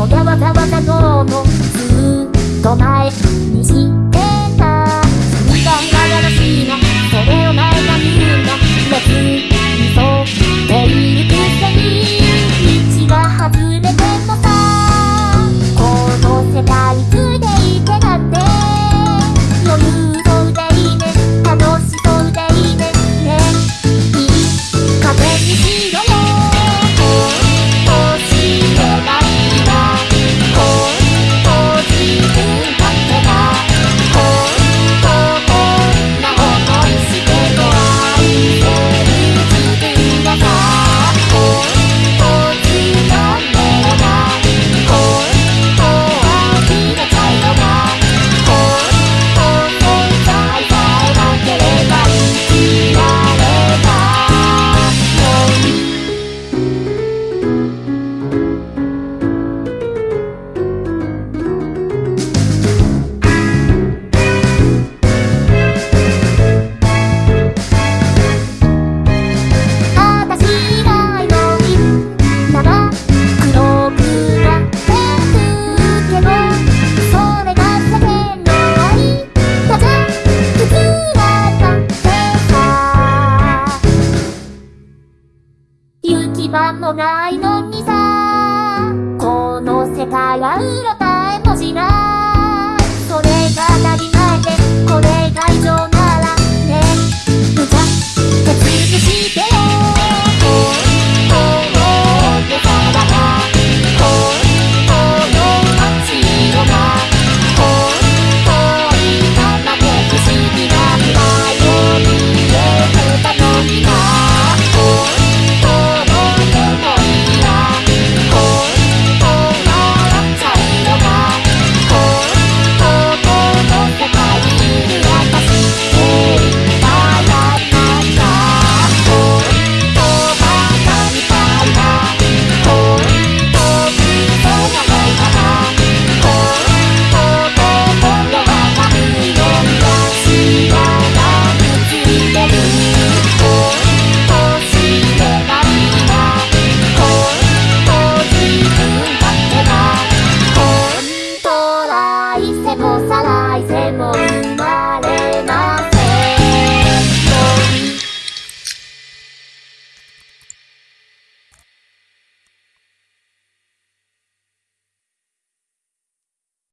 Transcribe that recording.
そざわざわざと。こないのにさ。この世界はうろたえもしない。